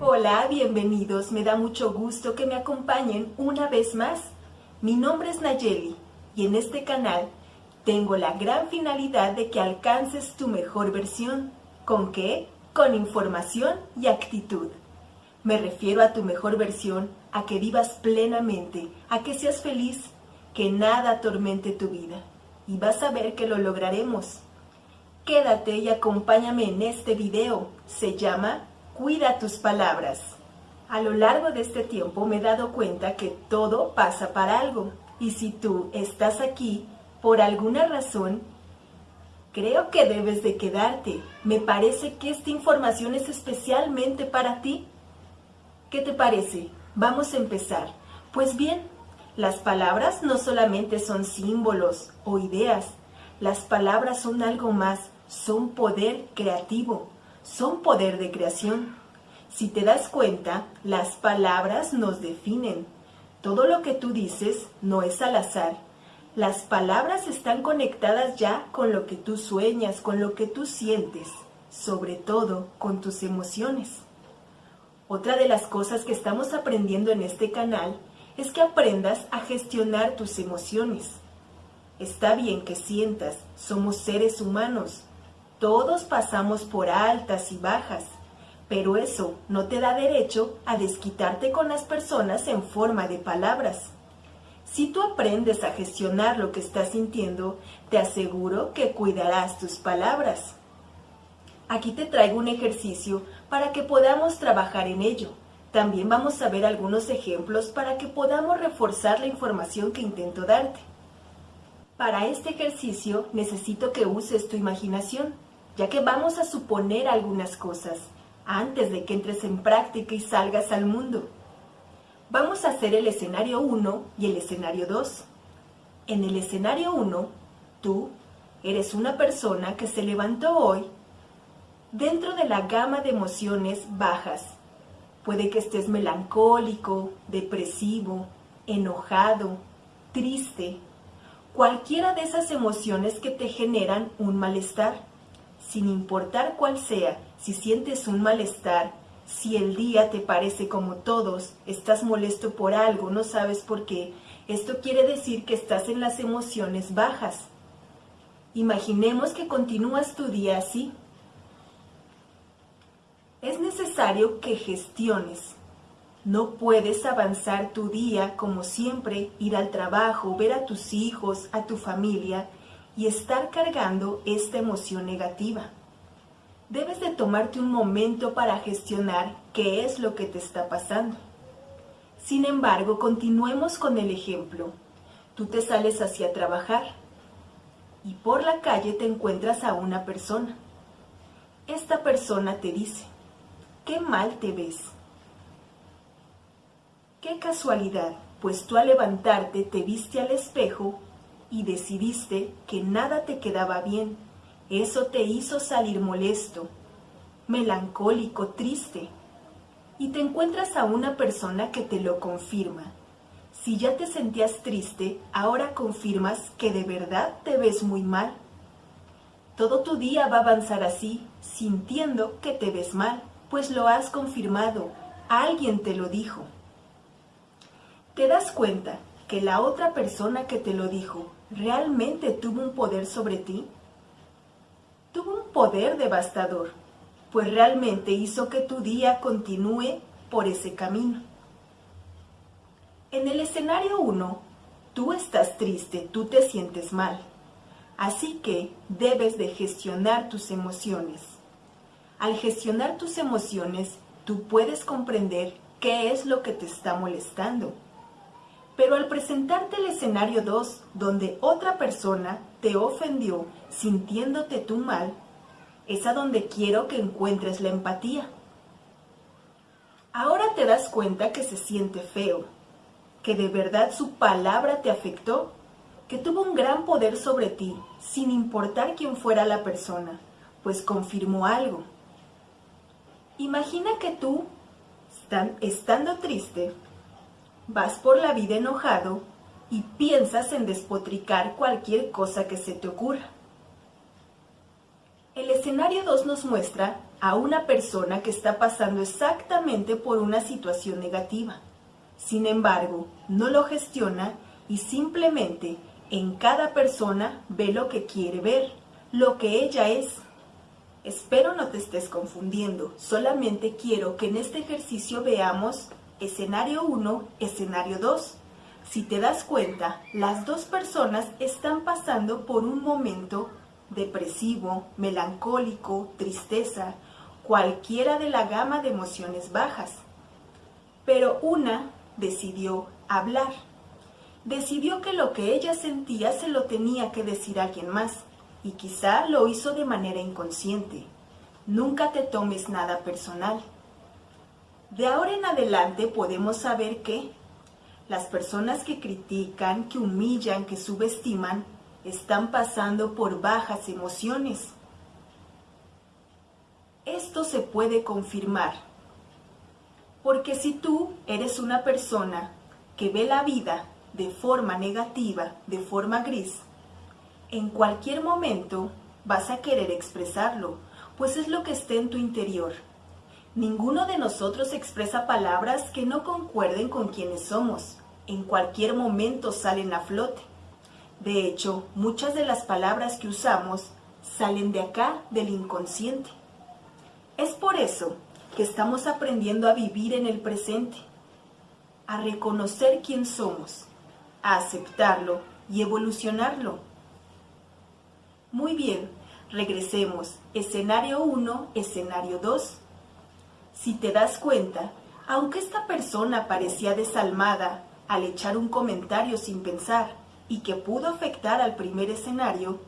Hola, bienvenidos. Me da mucho gusto que me acompañen una vez más. Mi nombre es Nayeli y en este canal tengo la gran finalidad de que alcances tu mejor versión. ¿Con qué? Con información y actitud. Me refiero a tu mejor versión, a que vivas plenamente, a que seas feliz, que nada atormente tu vida. Y vas a ver que lo lograremos. Quédate y acompáñame en este video. Se llama Cuida tus palabras. A lo largo de este tiempo me he dado cuenta que todo pasa para algo. Y si tú estás aquí por alguna razón, creo que debes de quedarte. Me parece que esta información es especialmente para ti. ¿Qué te parece? Vamos a empezar. Pues bien, las palabras no solamente son símbolos o ideas, las palabras son algo más, son poder creativo son poder de creación. Si te das cuenta, las palabras nos definen. Todo lo que tú dices no es al azar. Las palabras están conectadas ya con lo que tú sueñas, con lo que tú sientes, sobre todo con tus emociones. Otra de las cosas que estamos aprendiendo en este canal es que aprendas a gestionar tus emociones. Está bien que sientas, somos seres humanos, todos pasamos por altas y bajas, pero eso no te da derecho a desquitarte con las personas en forma de palabras. Si tú aprendes a gestionar lo que estás sintiendo, te aseguro que cuidarás tus palabras. Aquí te traigo un ejercicio para que podamos trabajar en ello. También vamos a ver algunos ejemplos para que podamos reforzar la información que intento darte. Para este ejercicio necesito que uses tu imaginación ya que vamos a suponer algunas cosas antes de que entres en práctica y salgas al mundo. Vamos a hacer el escenario 1 y el escenario 2. En el escenario 1, tú eres una persona que se levantó hoy dentro de la gama de emociones bajas. Puede que estés melancólico, depresivo, enojado, triste, cualquiera de esas emociones que te generan un malestar sin importar cuál sea, si sientes un malestar, si el día te parece como todos, estás molesto por algo, no sabes por qué, esto quiere decir que estás en las emociones bajas. Imaginemos que continúas tu día así. Es necesario que gestiones. No puedes avanzar tu día como siempre, ir al trabajo, ver a tus hijos, a tu familia y estar cargando esta emoción negativa. Debes de tomarte un momento para gestionar qué es lo que te está pasando. Sin embargo, continuemos con el ejemplo. Tú te sales hacia trabajar y por la calle te encuentras a una persona. Esta persona te dice, qué mal te ves. Qué casualidad, pues tú al levantarte te viste al espejo y decidiste que nada te quedaba bien. Eso te hizo salir molesto, melancólico, triste. Y te encuentras a una persona que te lo confirma. Si ya te sentías triste, ahora confirmas que de verdad te ves muy mal. Todo tu día va a avanzar así, sintiendo que te ves mal, pues lo has confirmado, alguien te lo dijo. ¿Te das cuenta que la otra persona que te lo dijo realmente tuvo un poder sobre ti? Tuvo un poder devastador, pues realmente hizo que tu día continúe por ese camino. En el escenario 1, tú estás triste, tú te sientes mal, así que debes de gestionar tus emociones. Al gestionar tus emociones, tú puedes comprender qué es lo que te está molestando pero al presentarte el escenario 2, donde otra persona te ofendió sintiéndote tú mal, es a donde quiero que encuentres la empatía. Ahora te das cuenta que se siente feo, que de verdad su palabra te afectó, que tuvo un gran poder sobre ti, sin importar quién fuera la persona, pues confirmó algo. Imagina que tú, estando triste, vas por la vida enojado y piensas en despotricar cualquier cosa que se te ocurra. El escenario 2 nos muestra a una persona que está pasando exactamente por una situación negativa. Sin embargo, no lo gestiona y simplemente en cada persona ve lo que quiere ver, lo que ella es. Espero no te estés confundiendo, solamente quiero que en este ejercicio veamos escenario 1, escenario 2. Si te das cuenta, las dos personas están pasando por un momento depresivo, melancólico, tristeza, cualquiera de la gama de emociones bajas. Pero una decidió hablar. Decidió que lo que ella sentía se lo tenía que decir a alguien más y quizá lo hizo de manera inconsciente. Nunca te tomes nada personal. De ahora en adelante podemos saber que las personas que critican, que humillan, que subestiman, están pasando por bajas emociones. Esto se puede confirmar, porque si tú eres una persona que ve la vida de forma negativa, de forma gris, en cualquier momento vas a querer expresarlo, pues es lo que está en tu interior. Ninguno de nosotros expresa palabras que no concuerden con quienes somos. En cualquier momento salen a flote. De hecho, muchas de las palabras que usamos salen de acá, del inconsciente. Es por eso que estamos aprendiendo a vivir en el presente, a reconocer quién somos, a aceptarlo y evolucionarlo. Muy bien, regresemos. Escenario 1, escenario 2. Si te das cuenta, aunque esta persona parecía desalmada al echar un comentario sin pensar y que pudo afectar al primer escenario,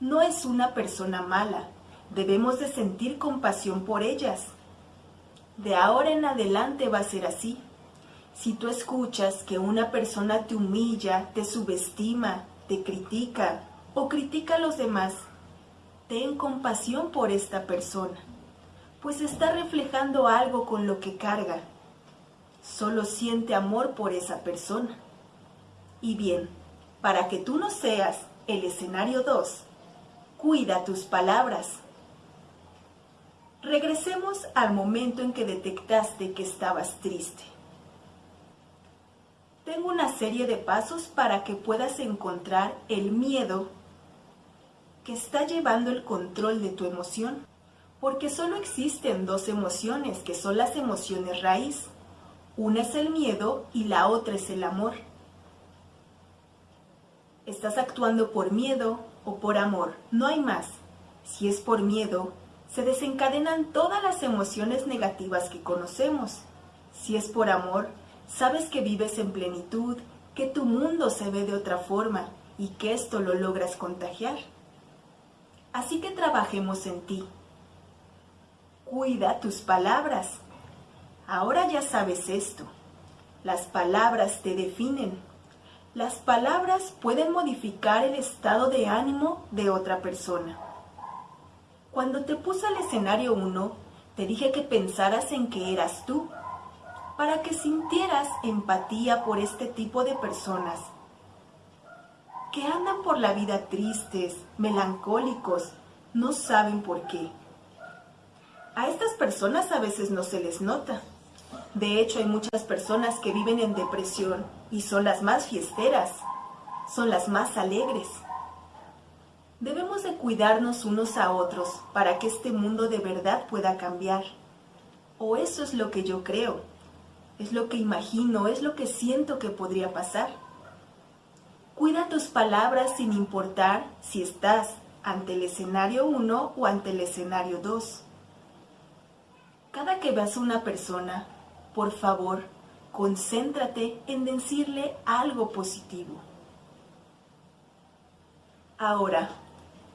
no es una persona mala. Debemos de sentir compasión por ellas. De ahora en adelante va a ser así. Si tú escuchas que una persona te humilla, te subestima, te critica o critica a los demás, ten compasión por esta persona, pues está reflejando algo con lo que carga. Solo siente amor por esa persona. Y bien, para que tú no seas el escenario 2, cuida tus palabras. Regresemos al momento en que detectaste que estabas triste. Tengo una serie de pasos para que puedas encontrar el miedo que está llevando el control de tu emoción. Porque solo existen dos emociones, que son las emociones raíz. Una es el miedo y la otra es el amor. Estás actuando por miedo o por amor, no hay más. Si es por miedo, se desencadenan todas las emociones negativas que conocemos. Si es por amor, Sabes que vives en plenitud, que tu mundo se ve de otra forma y que esto lo logras contagiar. Así que trabajemos en ti. Cuida tus palabras. Ahora ya sabes esto. Las palabras te definen. Las palabras pueden modificar el estado de ánimo de otra persona. Cuando te puse al escenario 1, te dije que pensaras en que eras tú para que sintieras empatía por este tipo de personas que andan por la vida tristes, melancólicos, no saben por qué. A estas personas a veces no se les nota. De hecho, hay muchas personas que viven en depresión y son las más fiesteras, son las más alegres. Debemos de cuidarnos unos a otros para que este mundo de verdad pueda cambiar. O eso es lo que yo creo es lo que imagino, es lo que siento que podría pasar. Cuida tus palabras sin importar si estás ante el escenario 1 o ante el escenario 2. Cada que veas a una persona, por favor, concéntrate en decirle algo positivo. Ahora,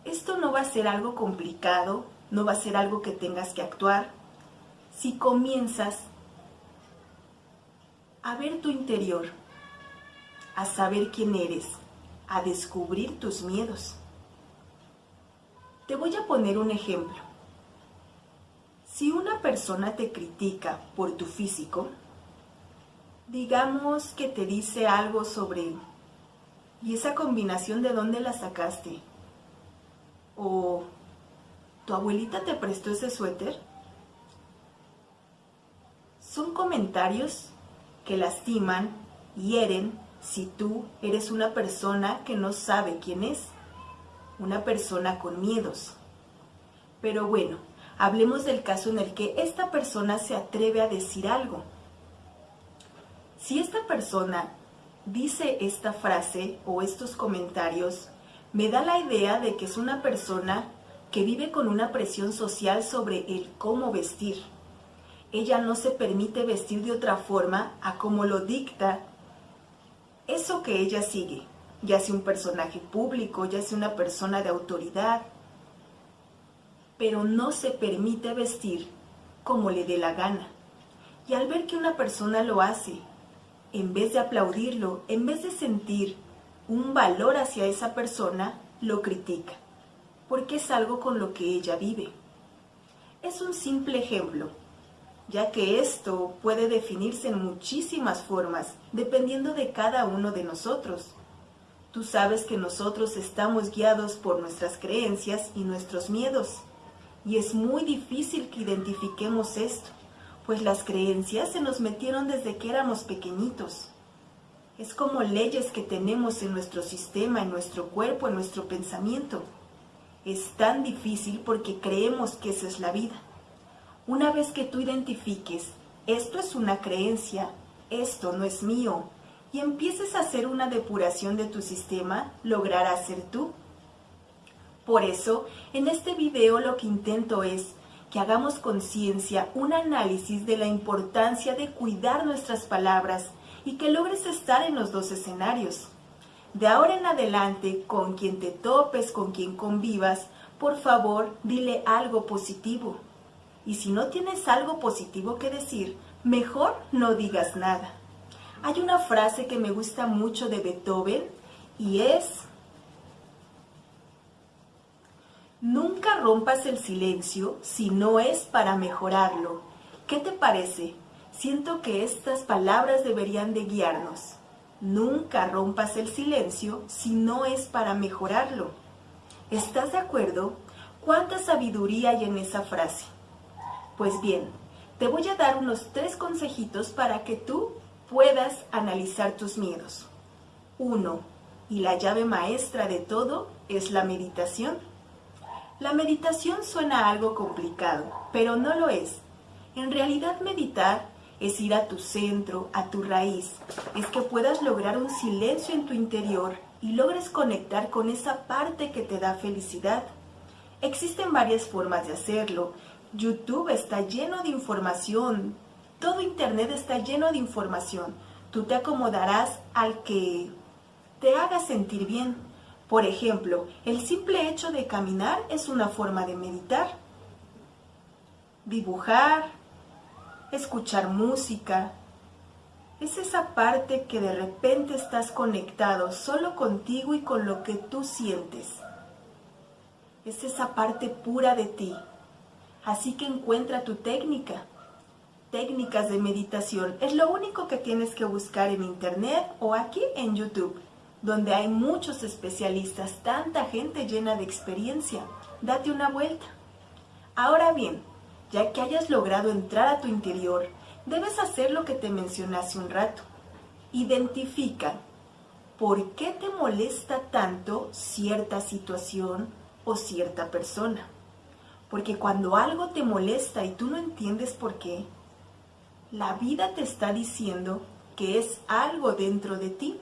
esto no va a ser algo complicado, no va a ser algo que tengas que actuar. Si comienzas a ver tu interior, a saber quién eres, a descubrir tus miedos. Te voy a poner un ejemplo. Si una persona te critica por tu físico, digamos que te dice algo sobre, ¿y esa combinación de dónde la sacaste? O, ¿Tu abuelita te prestó ese suéter? Son comentarios que lastiman, hieren si tú eres una persona que no sabe quién es, una persona con miedos. Pero bueno, hablemos del caso en el que esta persona se atreve a decir algo. Si esta persona dice esta frase o estos comentarios, me da la idea de que es una persona que vive con una presión social sobre el cómo vestir. Ella no se permite vestir de otra forma a como lo dicta eso que ella sigue, ya sea un personaje público, ya sea una persona de autoridad, pero no se permite vestir como le dé la gana. Y al ver que una persona lo hace en vez de aplaudirlo, en vez de sentir un valor hacia esa persona, lo critica, porque es algo con lo que ella vive. Es un simple ejemplo, ya que esto puede definirse en muchísimas formas, dependiendo de cada uno de nosotros. Tú sabes que nosotros estamos guiados por nuestras creencias y nuestros miedos, y es muy difícil que identifiquemos esto pues las creencias se nos metieron desde que éramos pequeñitos. Es como leyes que tenemos en nuestro sistema, en nuestro cuerpo, en nuestro pensamiento. Es tan difícil porque creemos que esa es la vida. Una vez que tú identifiques, esto es una creencia, esto no es mío, y empieces a hacer una depuración de tu sistema, lograrás ser tú. Por eso, en este video lo que intento es que hagamos conciencia, un análisis de la importancia de cuidar nuestras palabras y que logres estar en los dos escenarios. De ahora en adelante, con quien te topes, con quien convivas, por favor, dile algo positivo. Y si no tienes algo positivo que decir, mejor no digas nada. Hay una frase que me gusta mucho de Beethoven y es, Nunca rompas el silencio si no es para mejorarlo. ¿Qué te parece? Siento que estas palabras deberían de guiarnos. Nunca rompas el silencio si no es para mejorarlo. ¿Estás de acuerdo? ¿Cuánta sabiduría hay en esa frase? Pues bien, te voy a dar unos tres consejitos para que tú puedas analizar tus miedos. Uno, y la llave maestra de todo es la meditación. La meditación suena algo complicado, pero no lo es. En realidad meditar es ir a tu centro, a tu raíz, es que puedas lograr un silencio en tu interior y logres conectar con esa parte que te da felicidad. Existen varias formas de hacerlo. YouTube está lleno de información, todo Internet está lleno de información. Tú te acomodarás al que te haga sentir bien. Por ejemplo, el simple hecho de caminar es una forma de meditar. Dibujar, escuchar música, es esa parte que de repente estás conectado solo contigo y con lo que tú sientes. Es esa parte pura de ti. Así que encuentra tu técnica. Técnicas de meditación es lo único que tienes que buscar en internet o aquí en YouTube donde hay muchos especialistas, tanta gente llena de experiencia. Date una vuelta. Ahora bien, ya que hayas logrado entrar a tu interior, debes hacer lo que te mencioné hace un rato. Identifica por qué te molesta tanto cierta situación o cierta persona. Porque cuando algo te molesta y tú no entiendes por qué, la vida te está diciendo que es algo dentro de ti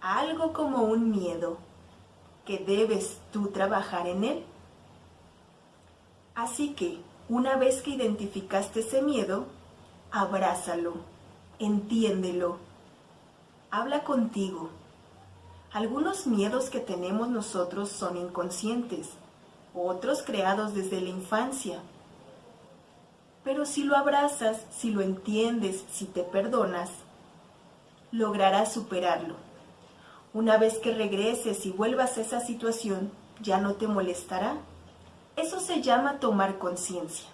algo como un miedo que debes tú trabajar en él. Así que, una vez que identificaste ese miedo, abrázalo, entiéndelo, habla contigo. Algunos miedos que tenemos nosotros son inconscientes, otros creados desde la infancia. Pero si lo abrazas, si lo entiendes, si te perdonas, lograrás superarlo. Una vez que regreses y vuelvas a esa situación, ya no te molestará. Eso se llama tomar conciencia.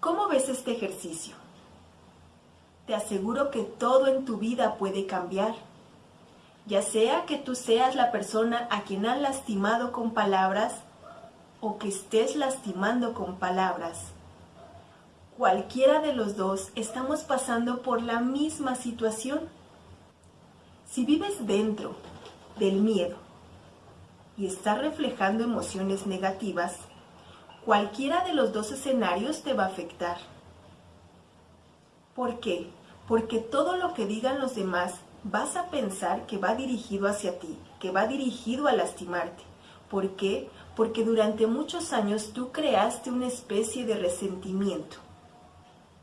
¿Cómo ves este ejercicio? Te aseguro que todo en tu vida puede cambiar. Ya sea que tú seas la persona a quien han lastimado con palabras o que estés lastimando con palabras. Cualquiera de los dos estamos pasando por la misma situación. Si vives dentro del miedo y estás reflejando emociones negativas, cualquiera de los dos escenarios te va a afectar. ¿Por qué? Porque todo lo que digan los demás vas a pensar que va dirigido hacia ti, que va dirigido a lastimarte. ¿Por qué? Porque durante muchos años tú creaste una especie de resentimiento.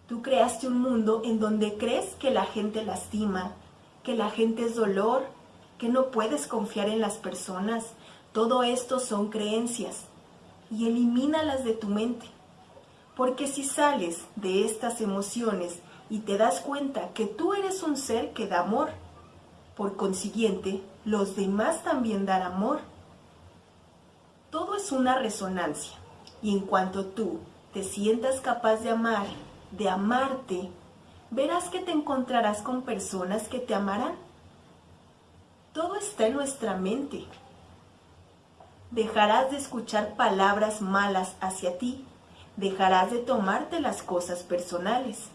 Tú creaste un mundo en donde crees que la gente lastima, que la gente es dolor, que no puedes confiar en las personas. Todo esto son creencias y elimínalas de tu mente. Porque si sales de estas emociones y te das cuenta que tú eres un ser que da amor, por consiguiente, los demás también dan amor. Todo es una resonancia y en cuanto tú te sientas capaz de amar, de amarte, verás que te encontrarás con personas que te amarán. Todo está en nuestra mente. Dejarás de escuchar palabras malas hacia ti, dejarás de tomarte las cosas personales.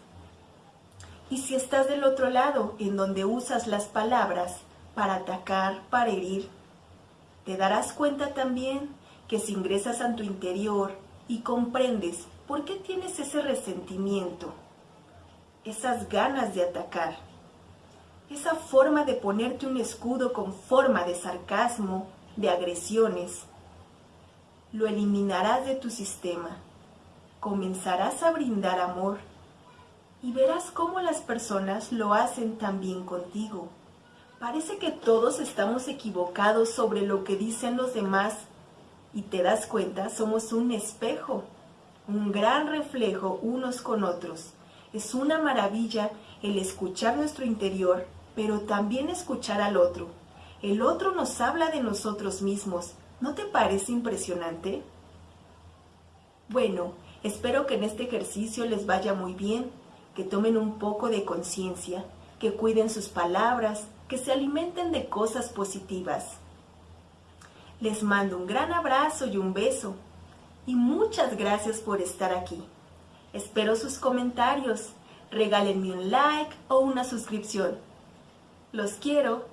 Y si estás del otro lado, en donde usas las palabras para atacar, para herir, te darás cuenta también que si ingresas a tu interior y comprendes por qué tienes ese resentimiento, esas ganas de atacar, esa forma de ponerte un escudo con forma de sarcasmo, de agresiones, lo eliminarás de tu sistema. Comenzarás a brindar amor y verás cómo las personas lo hacen también contigo. Parece que todos estamos equivocados sobre lo que dicen los demás y te das cuenta, somos un espejo, un gran reflejo unos con otros. Es una maravilla el escuchar nuestro interior, pero también escuchar al otro. El otro nos habla de nosotros mismos. ¿No te parece impresionante? Bueno, espero que en este ejercicio les vaya muy bien que tomen un poco de conciencia, que cuiden sus palabras, que se alimenten de cosas positivas. Les mando un gran abrazo y un beso y muchas gracias por estar aquí. Espero sus comentarios, regálenme un like o una suscripción. Los quiero.